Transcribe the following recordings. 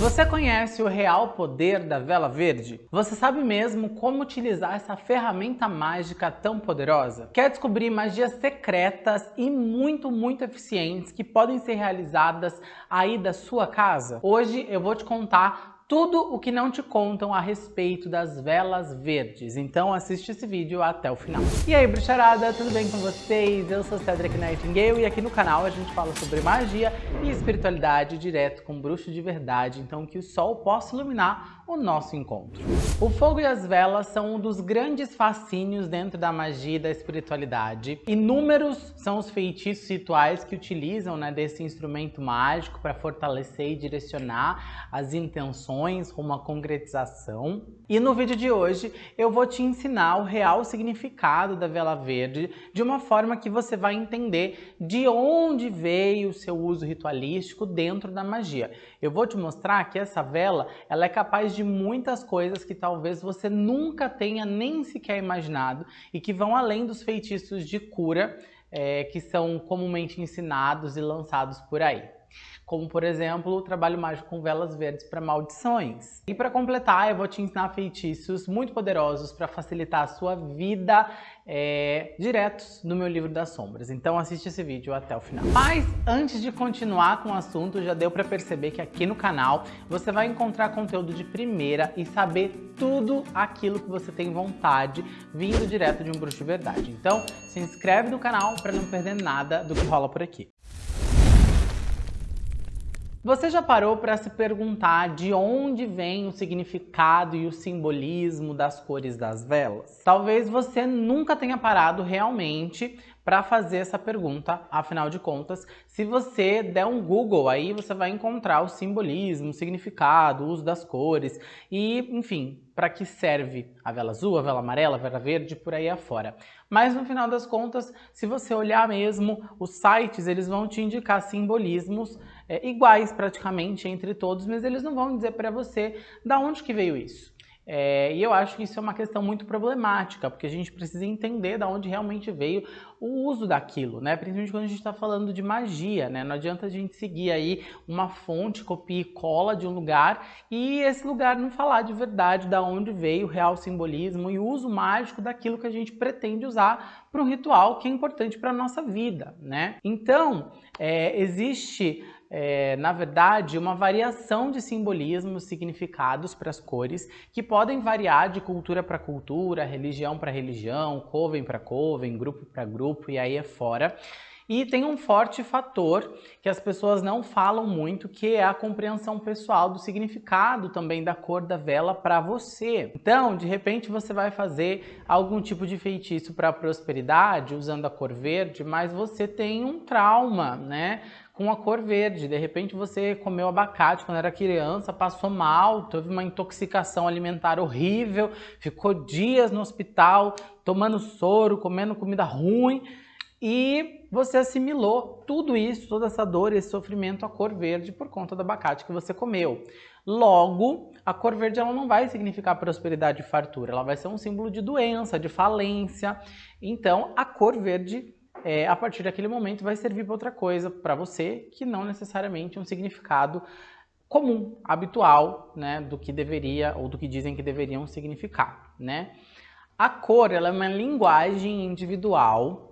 Você conhece o real poder da vela verde? Você sabe mesmo como utilizar essa ferramenta mágica tão poderosa? Quer descobrir magias secretas e muito, muito eficientes que podem ser realizadas aí da sua casa? Hoje eu vou te contar tudo o que não te contam a respeito das velas verdes. Então assiste esse vídeo até o final. E aí, bruxarada, tudo bem com vocês? Eu sou Cedric Nightingale e aqui no canal a gente fala sobre magia e espiritualidade direto com bruxo de verdade, então que o sol possa iluminar o nosso encontro. O fogo e as velas são um dos grandes fascínios dentro da magia e da espiritualidade. Inúmeros são os feitiços rituais que utilizam né, desse instrumento mágico para fortalecer e direcionar as intenções rumo à concretização. E no vídeo de hoje eu vou te ensinar o real significado da vela verde de uma forma que você vai entender de onde veio o seu uso ritualístico dentro da magia. Eu vou te mostrar que essa vela ela é capaz de de muitas coisas que talvez você nunca tenha nem sequer imaginado e que vão além dos feitiços de cura é, que são comumente ensinados e lançados por aí como por exemplo o trabalho mágico com velas verdes para maldições. E para completar, eu vou te ensinar feitiços muito poderosos para facilitar a sua vida é, diretos no meu livro das sombras. Então assiste esse vídeo até o final. Mas antes de continuar com o assunto, já deu para perceber que aqui no canal você vai encontrar conteúdo de primeira e saber tudo aquilo que você tem vontade vindo direto de um bruxo de verdade. Então se inscreve no canal para não perder nada do que rola por aqui. Você já parou para se perguntar de onde vem o significado e o simbolismo das cores das velas? Talvez você nunca tenha parado realmente para fazer essa pergunta, afinal de contas, se você der um Google aí, você vai encontrar o simbolismo, o significado, o uso das cores e, enfim, para que serve a vela azul, a vela amarela, a vela verde, por aí afora. Mas no final das contas, se você olhar mesmo, os sites eles vão te indicar simbolismos é, iguais praticamente entre todos, mas eles não vão dizer para você da onde que veio isso. É, e eu acho que isso é uma questão muito problemática, porque a gente precisa entender de onde realmente veio o uso daquilo, né? Principalmente quando a gente está falando de magia, né? Não adianta a gente seguir aí uma fonte, copia e cola de um lugar e esse lugar não falar de verdade da onde veio o real simbolismo e o uso mágico daquilo que a gente pretende usar para um ritual que é importante para a nossa vida, né? Então, é, existe é, na verdade, uma variação de simbolismos, significados para as cores, que podem variar de cultura para cultura, religião para religião, coven para coven, grupo para grupo e aí é fora. E tem um forte fator que as pessoas não falam muito, que é a compreensão pessoal do significado também da cor da vela para você. Então, de repente, você vai fazer algum tipo de feitiço para prosperidade usando a cor verde, mas você tem um trauma, né? Com a cor verde. De repente você comeu abacate quando era criança, passou mal, teve uma intoxicação alimentar horrível, ficou dias no hospital tomando soro, comendo comida ruim e você assimilou tudo isso, toda essa dor, esse sofrimento à cor verde por conta do abacate que você comeu. Logo, a cor verde ela não vai significar prosperidade e fartura, ela vai ser um símbolo de doença, de falência. Então, a cor verde é, a partir daquele momento vai servir para outra coisa para você que não necessariamente um significado comum, habitual, né, do que deveria ou do que dizem que deveriam significar, né? A cor ela é uma linguagem individual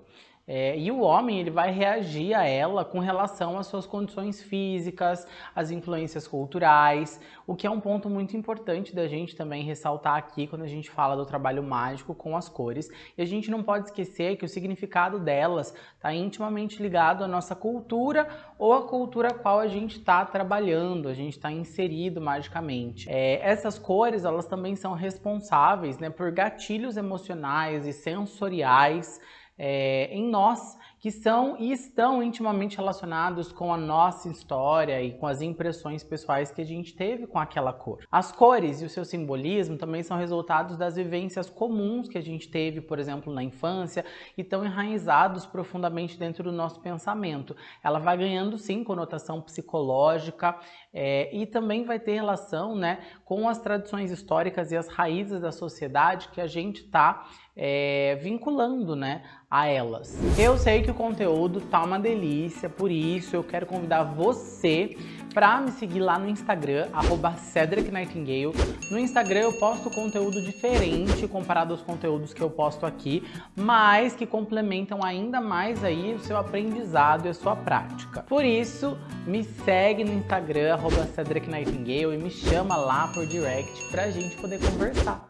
é, e o homem ele vai reagir a ela com relação às suas condições físicas, às influências culturais, o que é um ponto muito importante da gente também ressaltar aqui quando a gente fala do trabalho mágico com as cores. E a gente não pode esquecer que o significado delas está intimamente ligado à nossa cultura ou à cultura a qual a gente está trabalhando, a gente está inserido magicamente. É, essas cores elas também são responsáveis né, por gatilhos emocionais e sensoriais é, em nós que são e estão intimamente relacionados com a nossa história e com as impressões pessoais que a gente teve com aquela cor. As cores e o seu simbolismo também são resultados das vivências comuns que a gente teve, por exemplo, na infância e estão enraizados profundamente dentro do nosso pensamento. Ela vai ganhando sim conotação psicológica é, e também vai ter relação né, com as tradições históricas e as raízes da sociedade que a gente está é, vinculando né, a elas. Eu sei que o conteúdo tá uma delícia, por isso eu quero convidar você para me seguir lá no Instagram, arroba Cedric Nightingale. No Instagram eu posto conteúdo diferente comparado aos conteúdos que eu posto aqui, mas que complementam ainda mais aí o seu aprendizado e a sua prática. Por isso, me segue no Instagram, arroba Cedric Nightingale e me chama lá por direct pra gente poder conversar.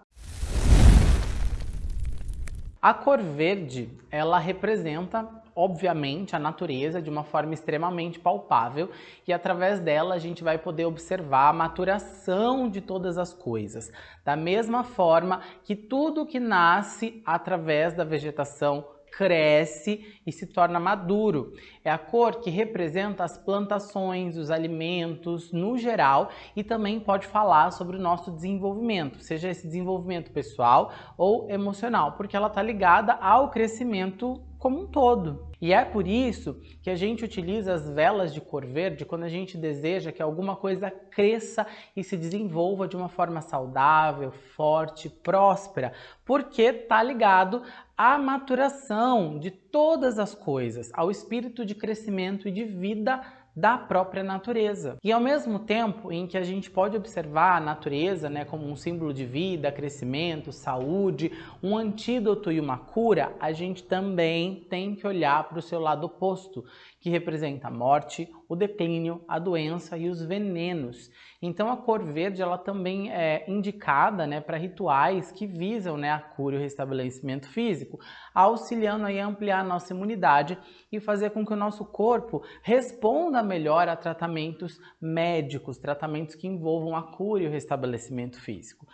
A cor verde, ela representa obviamente, a natureza de uma forma extremamente palpável e através dela a gente vai poder observar a maturação de todas as coisas. Da mesma forma que tudo que nasce através da vegetação cresce e se torna maduro. É a cor que representa as plantações, os alimentos no geral e também pode falar sobre o nosso desenvolvimento, seja esse desenvolvimento pessoal ou emocional, porque ela está ligada ao crescimento como um todo. E é por isso que a gente utiliza as velas de cor verde quando a gente deseja que alguma coisa cresça e se desenvolva de uma forma saudável, forte, próspera, porque está ligado à maturação de todas as coisas, ao espírito de crescimento e de vida da própria natureza. E ao mesmo tempo em que a gente pode observar a natureza né, como um símbolo de vida, crescimento, saúde, um antídoto e uma cura, a gente também tem que olhar para o seu lado oposto, que representa a morte, o declínio, a doença e os venenos. Então a cor verde ela também é indicada né, para rituais que visam né, a cura e o restabelecimento físico, auxiliando aí a ampliar a nossa imunidade e fazer com que o nosso corpo responda melhor a tratamentos médicos, tratamentos que envolvam a cura e o restabelecimento físico.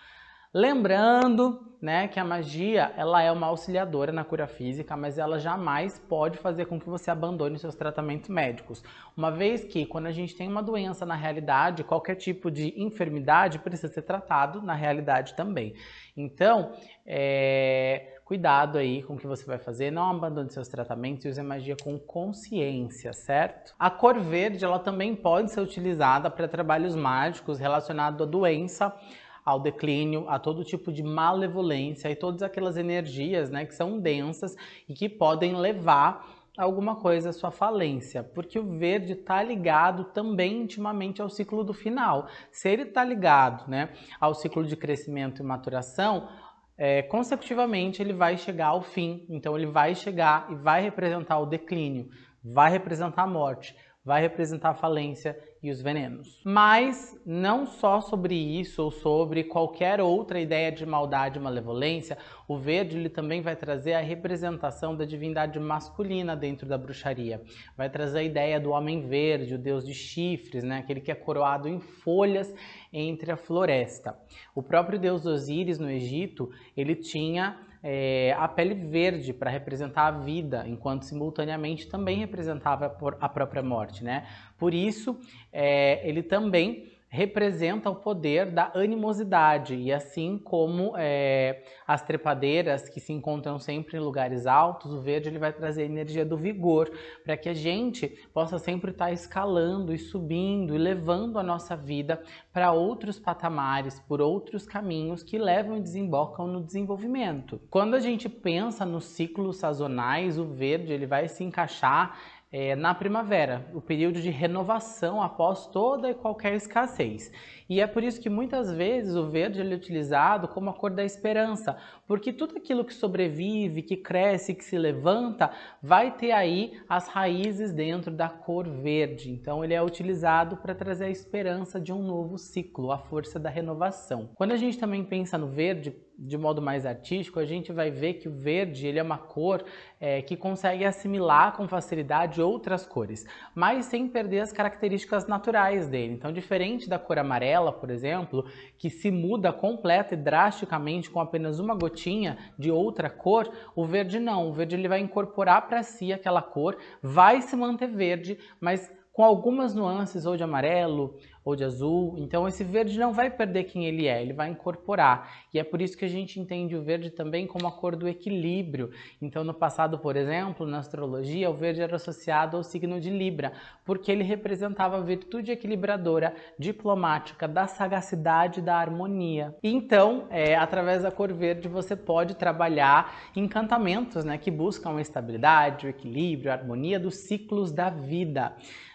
Lembrando né, que a magia ela é uma auxiliadora na cura física, mas ela jamais pode fazer com que você abandone seus tratamentos médicos. Uma vez que quando a gente tem uma doença na realidade, qualquer tipo de enfermidade precisa ser tratado na realidade também. Então, é, cuidado aí com o que você vai fazer, não abandone seus tratamentos e use a magia com consciência, certo? A cor verde ela também pode ser utilizada para trabalhos mágicos relacionados à doença, ao declínio, a todo tipo de malevolência e todas aquelas energias né, que são densas e que podem levar alguma coisa à sua falência, porque o verde está ligado também intimamente ao ciclo do final. Se ele está ligado né, ao ciclo de crescimento e maturação, é, consecutivamente ele vai chegar ao fim. Então ele vai chegar e vai representar o declínio, vai representar a morte, vai representar a falência e os venenos. Mas não só sobre isso ou sobre qualquer outra ideia de maldade e malevolência, o verde ele também vai trazer a representação da divindade masculina dentro da bruxaria. Vai trazer a ideia do homem verde, o deus de chifres, né? aquele que é coroado em folhas entre a floresta. O próprio deus Osíris no Egito, ele tinha é, a pele verde para representar a vida, enquanto simultaneamente também representava a própria morte, né? Por isso, é, ele também representa o poder da animosidade e assim como é, as trepadeiras que se encontram sempre em lugares altos, o verde ele vai trazer a energia do vigor para que a gente possa sempre estar tá escalando e subindo e levando a nossa vida para outros patamares, por outros caminhos que levam e desembocam no desenvolvimento. Quando a gente pensa nos ciclos sazonais, o verde ele vai se encaixar é, na primavera, o período de renovação após toda e qualquer escassez. E é por isso que muitas vezes o verde é utilizado como a cor da esperança, porque tudo aquilo que sobrevive, que cresce, que se levanta, vai ter aí as raízes dentro da cor verde. Então ele é utilizado para trazer a esperança de um novo ciclo, a força da renovação. Quando a gente também pensa no verde, de modo mais artístico, a gente vai ver que o verde ele é uma cor é, que consegue assimilar com facilidade outras cores, mas sem perder as características naturais dele. Então, diferente da cor amarela, por exemplo, que se muda completa e drasticamente com apenas uma gotinha de outra cor, o verde não. O verde ele vai incorporar para si aquela cor, vai se manter verde, mas com algumas nuances ou de amarelo, ou de azul. Então esse verde não vai perder quem ele é, ele vai incorporar. E é por isso que a gente entende o verde também como a cor do equilíbrio. Então no passado, por exemplo, na astrologia, o verde era associado ao signo de Libra, porque ele representava a virtude equilibradora, diplomática, da sagacidade, da harmonia. Então, é, através da cor verde, você pode trabalhar encantamentos né, que buscam a estabilidade, o equilíbrio, a harmonia dos ciclos da vida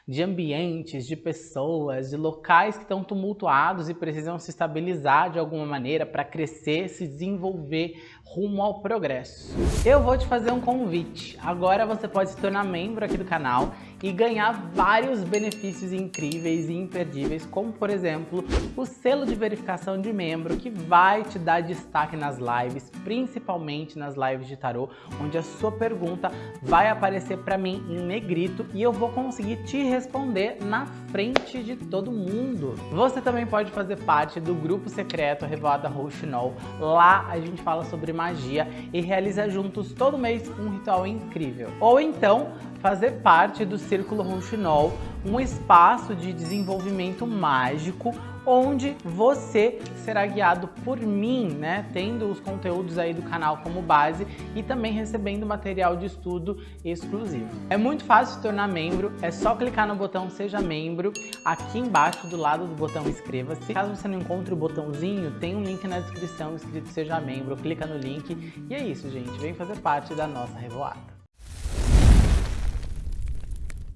de ambientes, de pessoas, de locais que estão tumultuados e precisam se estabilizar de alguma maneira para crescer, se desenvolver rumo ao progresso. Eu vou te fazer um convite. Agora você pode se tornar membro aqui do canal e ganhar vários benefícios incríveis e imperdíveis, como por exemplo, o selo de verificação de membro que vai te dar destaque nas lives, principalmente nas lives de tarô, onde a sua pergunta vai aparecer para mim em negrito e eu vou conseguir te responder na frente de todo mundo. Você também pode fazer parte do grupo secreto Revoada Rouxinol. Lá a gente fala sobre magia e realiza juntos todo mês um ritual incrível. Ou então, fazer parte do Círculo Rouxinol, um espaço de desenvolvimento mágico onde você será guiado por mim, né, tendo os conteúdos aí do canal como base e também recebendo material de estudo exclusivo. É muito fácil se tornar membro, é só clicar no botão Seja Membro, aqui embaixo do lado do botão Inscreva-se. Caso você não encontre o botãozinho, tem um link na descrição escrito Seja Membro, clica no link e é isso, gente, vem fazer parte da nossa revoada.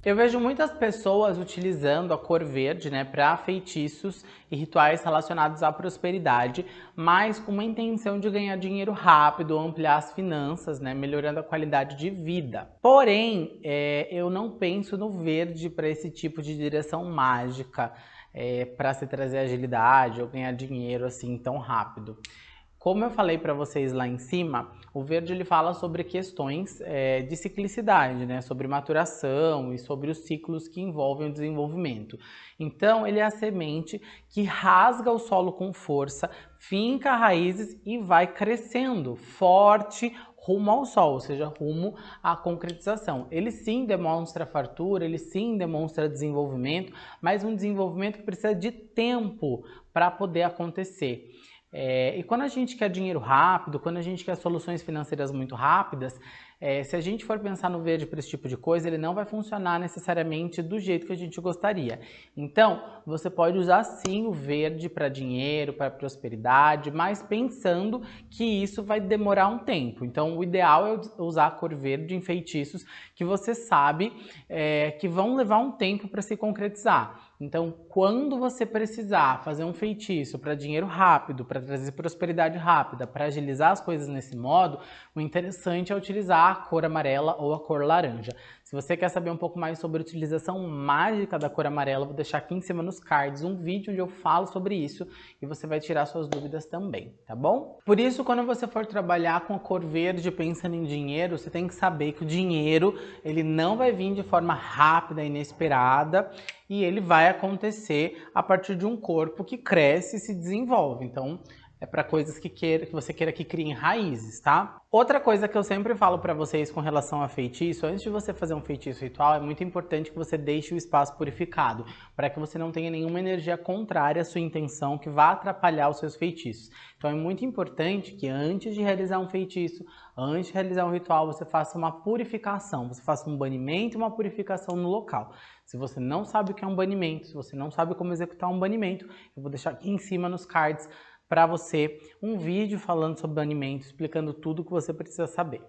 Eu vejo muitas pessoas utilizando a cor verde né, para feitiços e rituais relacionados à prosperidade, mas com uma intenção de ganhar dinheiro rápido, ampliar as finanças, né, melhorando a qualidade de vida. Porém, é, eu não penso no verde para esse tipo de direção mágica, é, para se trazer agilidade ou ganhar dinheiro assim tão rápido. Como eu falei para vocês lá em cima, o verde ele fala sobre questões é, de ciclicidade, né? sobre maturação e sobre os ciclos que envolvem o desenvolvimento. Então, ele é a semente que rasga o solo com força, finca raízes e vai crescendo forte rumo ao sol, ou seja, rumo à concretização. Ele sim demonstra fartura, ele sim demonstra desenvolvimento, mas um desenvolvimento que precisa de tempo para poder acontecer. É, e quando a gente quer dinheiro rápido, quando a gente quer soluções financeiras muito rápidas, é, se a gente for pensar no verde para esse tipo de coisa, ele não vai funcionar necessariamente do jeito que a gente gostaria. Então, você pode usar sim o verde para dinheiro, para prosperidade, mas pensando que isso vai demorar um tempo. Então, o ideal é usar a cor verde em feitiços que você sabe é, que vão levar um tempo para se concretizar. Então, quando você precisar fazer um feitiço para dinheiro rápido, para trazer prosperidade rápida, para agilizar as coisas nesse modo, o interessante é utilizar a cor amarela ou a cor laranja. Se você quer saber um pouco mais sobre a utilização mágica da cor amarela, vou deixar aqui em cima nos cards um vídeo onde eu falo sobre isso e você vai tirar suas dúvidas também, tá bom? Por isso, quando você for trabalhar com a cor verde pensando em dinheiro, você tem que saber que o dinheiro ele não vai vir de forma rápida inesperada e ele vai acontecer a partir de um corpo que cresce e se desenvolve. Então, é para coisas que, queira, que você queira que criem raízes, tá? Outra coisa que eu sempre falo para vocês com relação a feitiço, antes de você fazer um feitiço ritual, é muito importante que você deixe o espaço purificado, para que você não tenha nenhuma energia contrária à sua intenção que vá atrapalhar os seus feitiços. Então é muito importante que antes de realizar um feitiço, antes de realizar um ritual, você faça uma purificação, você faça um banimento e uma purificação no local. Se você não sabe o que é um banimento, se você não sabe como executar um banimento, eu vou deixar aqui em cima nos cards para você um vídeo falando sobre banimento, explicando tudo o que você precisa saber.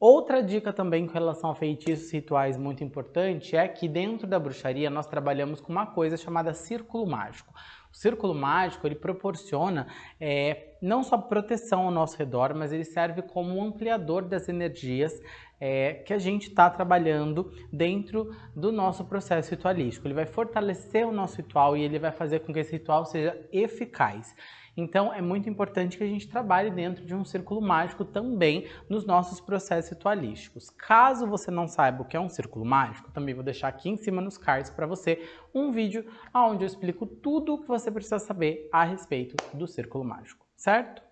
Outra dica também com relação a feitiços rituais muito importante é que dentro da bruxaria nós trabalhamos com uma coisa chamada círculo mágico. O círculo mágico ele proporciona é, não só proteção ao nosso redor, mas ele serve como um ampliador das energias é, que a gente está trabalhando dentro do nosso processo ritualístico. Ele vai fortalecer o nosso ritual e ele vai fazer com que esse ritual seja eficaz. Então é muito importante que a gente trabalhe dentro de um círculo mágico também nos nossos processos ritualísticos. Caso você não saiba o que é um círculo mágico, também vou deixar aqui em cima nos cards para você um vídeo onde eu explico tudo o que você precisa saber a respeito do círculo mágico, certo?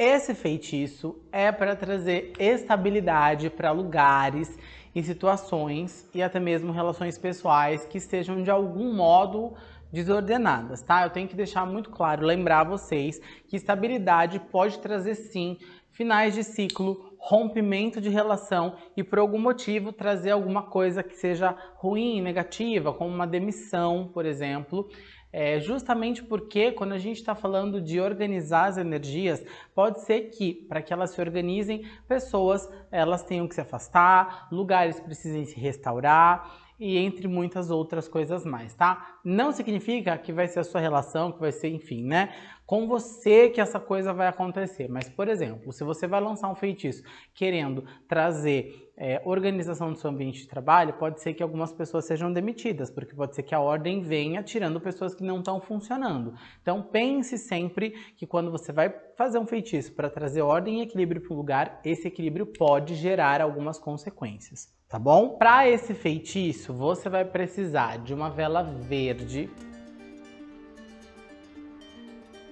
Esse feitiço é para trazer estabilidade para lugares em situações e até mesmo relações pessoais que estejam de algum modo desordenadas, tá? Eu tenho que deixar muito claro, lembrar vocês que estabilidade pode trazer sim finais de ciclo, rompimento de relação e por algum motivo trazer alguma coisa que seja ruim, negativa, como uma demissão, por exemplo. É justamente porque quando a gente está falando de organizar as energias, pode ser que para que elas se organizem, pessoas elas tenham que se afastar, lugares precisem se restaurar e entre muitas outras coisas mais, tá? Não significa que vai ser a sua relação, que vai ser, enfim, né? Com você que essa coisa vai acontecer. Mas, por exemplo, se você vai lançar um feitiço querendo trazer é, organização do seu ambiente de trabalho, pode ser que algumas pessoas sejam demitidas, porque pode ser que a ordem venha tirando pessoas que não estão funcionando. Então, pense sempre que quando você vai fazer um feitiço para trazer ordem e equilíbrio para o lugar, esse equilíbrio pode gerar algumas consequências tá bom? Para esse feitiço, você vai precisar de uma vela verde,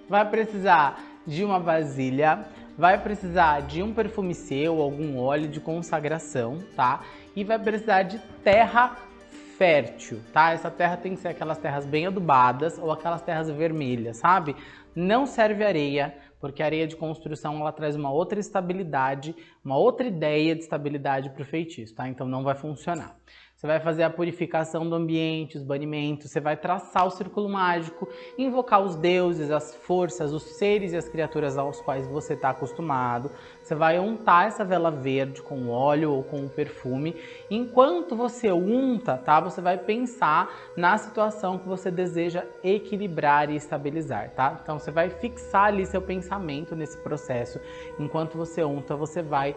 vai precisar de uma vasilha, vai precisar de um perfume seu, algum óleo de consagração, tá? E vai precisar de terra fértil, tá? Essa terra tem que ser aquelas terras bem adubadas ou aquelas terras vermelhas, sabe? Não serve areia, porque a areia de construção ela traz uma outra estabilidade, uma outra ideia de estabilidade para o feitiço, tá? Então não vai funcionar. Você vai fazer a purificação do ambiente, os banimentos, você vai traçar o círculo mágico, invocar os deuses, as forças, os seres e as criaturas aos quais você está acostumado. Você vai untar essa vela verde com óleo ou com perfume. Enquanto você unta, tá? Você vai pensar na situação que você deseja equilibrar e estabilizar, tá? Então você vai fixar ali seu pensamento nesse processo. Enquanto você unta, você vai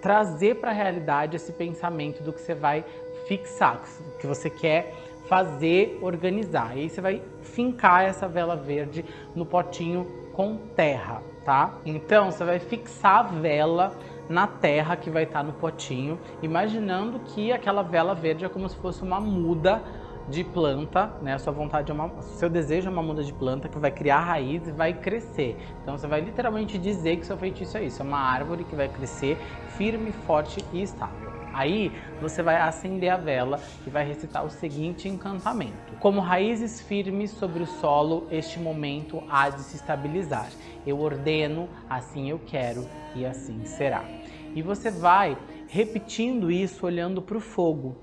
trazer para a realidade esse pensamento do que você vai fixar, que você quer fazer, organizar. E aí você vai fincar essa vela verde no potinho com terra, tá? Então você vai fixar a vela na terra que vai estar no potinho, imaginando que aquela vela verde é como se fosse uma muda de planta, né? A sua vontade é uma, seu desejo é uma muda de planta que vai criar raiz e vai crescer. Então você vai literalmente dizer que seu feitiço é isso, é uma árvore que vai crescer firme, forte e estável. Aí você vai acender a vela e vai recitar o seguinte encantamento. Como raízes firmes sobre o solo, este momento há de se estabilizar. Eu ordeno, assim eu quero e assim será. E você vai repetindo isso olhando para o fogo.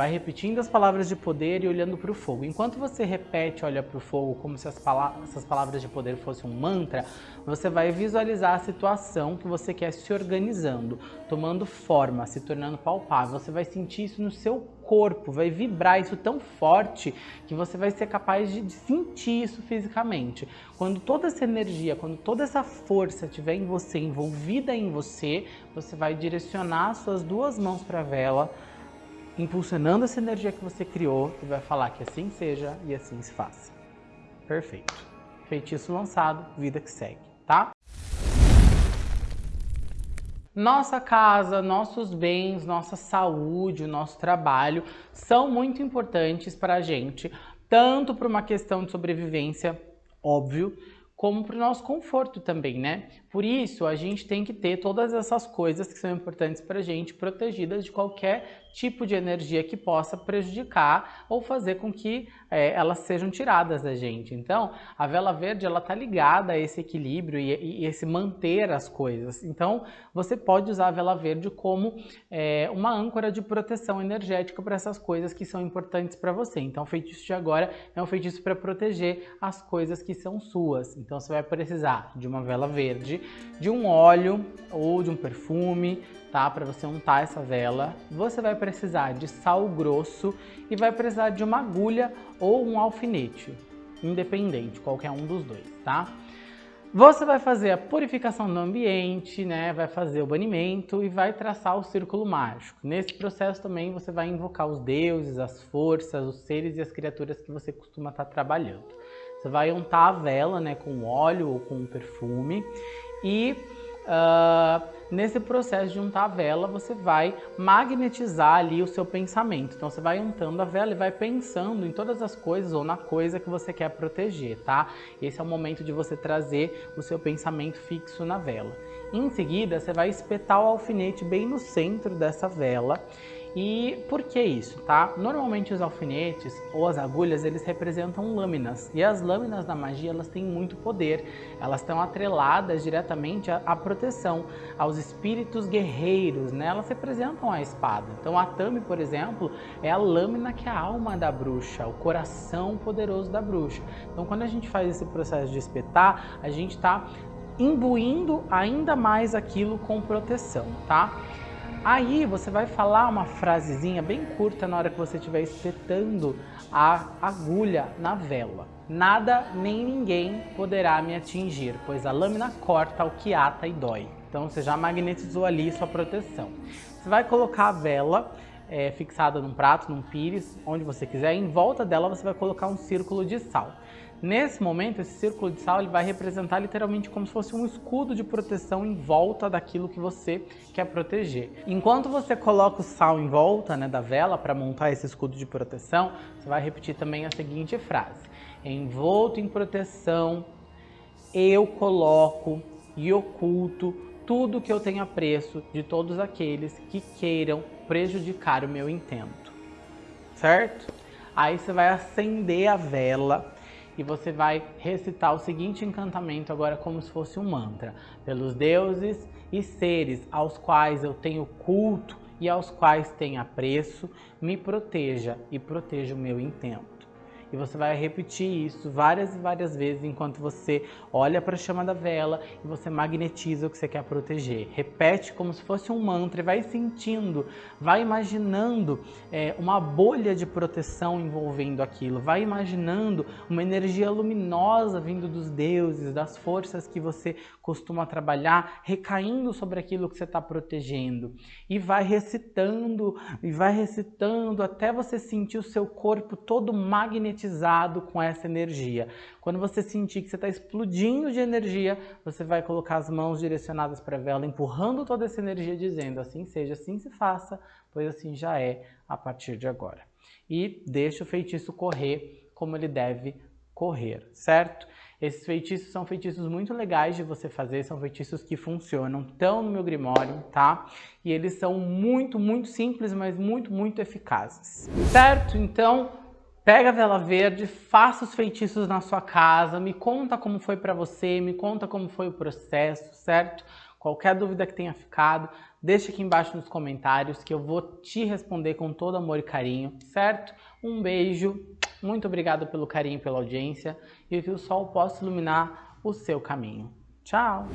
Vai repetindo as palavras de poder e olhando para o fogo. Enquanto você repete, olha para o fogo, como se pala essas palavras de poder fossem um mantra, você vai visualizar a situação que você quer se organizando, tomando forma, se tornando palpável. Você vai sentir isso no seu corpo, vai vibrar isso tão forte que você vai ser capaz de sentir isso fisicamente. Quando toda essa energia, quando toda essa força estiver em você, envolvida em você, você vai direcionar suas duas mãos para a vela, impulsionando essa energia que você criou e vai falar que assim seja e assim se faça. Perfeito. Feitiço lançado, vida que segue, tá? Nossa casa, nossos bens, nossa saúde, o nosso trabalho são muito importantes para a gente, tanto para uma questão de sobrevivência, óbvio, como para o nosso conforto também, né? Por isso, a gente tem que ter todas essas coisas que são importantes para a gente, protegidas de qualquer tipo de energia que possa prejudicar ou fazer com que é, elas sejam tiradas da gente. Então, a vela verde ela está ligada a esse equilíbrio e, e, esse manter as coisas. Então, você pode usar a vela verde como é, uma âncora de proteção energética para essas coisas que são importantes para você. Então, o feitiço de agora é um feitiço para proteger as coisas que são suas. Então, você vai precisar de uma vela verde, de um óleo ou de um perfume, tá? Para você untar essa vela. Você vai precisar de sal grosso e vai precisar de uma agulha ou um alfinete, independente, qualquer um dos dois, tá? Você vai fazer a purificação do ambiente, né? Vai fazer o banimento e vai traçar o círculo mágico. Nesse processo também você vai invocar os deuses, as forças, os seres e as criaturas que você costuma estar trabalhando. Você vai untar a vela, né, com óleo ou com perfume e uh, nesse processo de untar a vela, você vai magnetizar ali o seu pensamento. Então você vai untando a vela e vai pensando em todas as coisas ou na coisa que você quer proteger, tá? Esse é o momento de você trazer o seu pensamento fixo na vela. Em seguida, você vai espetar o alfinete bem no centro dessa vela e por que isso, tá? Normalmente os alfinetes ou as agulhas, eles representam lâminas. E as lâminas da magia, elas têm muito poder. Elas estão atreladas diretamente à, à proteção, aos espíritos guerreiros, né? Elas representam a espada. Então a Tami, por exemplo, é a lâmina que é a alma da bruxa, o coração poderoso da bruxa. Então quando a gente faz esse processo de espetar, a gente está imbuindo ainda mais aquilo com proteção, tá? Aí você vai falar uma frasezinha bem curta na hora que você estiver espetando a agulha na vela. Nada nem ninguém poderá me atingir, pois a lâmina corta o que ata e dói. Então você já magnetizou ali sua proteção. Você vai colocar a vela é, fixada num prato, num pires, onde você quiser. Em volta dela você vai colocar um círculo de sal. Nesse momento, esse círculo de sal ele vai representar literalmente como se fosse um escudo de proteção em volta daquilo que você quer proteger. Enquanto você coloca o sal em volta né, da vela para montar esse escudo de proteção, você vai repetir também a seguinte frase. Envolto em proteção, eu coloco e oculto tudo que eu tenho apreço de todos aqueles que queiram prejudicar o meu intento. Certo? Aí você vai acender a vela e você vai recitar o seguinte encantamento agora como se fosse um mantra. Pelos deuses e seres aos quais eu tenho culto e aos quais tenho apreço, me proteja e proteja o meu intento. E você vai repetir isso várias e várias vezes enquanto você olha para a chama da vela e você magnetiza o que você quer proteger. Repete como se fosse um mantra e vai sentindo, vai imaginando é, uma bolha de proteção envolvendo aquilo, vai imaginando uma energia luminosa vindo dos deuses, das forças que você costuma trabalhar, recaindo sobre aquilo que você está protegendo. E vai recitando, e vai recitando até você sentir o seu corpo todo magnetizado magnetizado com essa energia. Quando você sentir que você está explodindo de energia, você vai colocar as mãos direcionadas para a vela, empurrando toda essa energia, dizendo assim seja, assim se faça, pois assim já é a partir de agora. E deixa o feitiço correr como ele deve correr, certo? Esses feitiços são feitiços muito legais de você fazer, são feitiços que funcionam, estão no meu grimório, tá? E eles são muito, muito simples, mas muito, muito eficazes. Certo? Então, Pega a vela verde, faça os feitiços na sua casa, me conta como foi para você, me conta como foi o processo, certo? Qualquer dúvida que tenha ficado, deixa aqui embaixo nos comentários que eu vou te responder com todo amor e carinho, certo? Um beijo, muito obrigado pelo carinho pela audiência e que o sol possa iluminar o seu caminho. Tchau!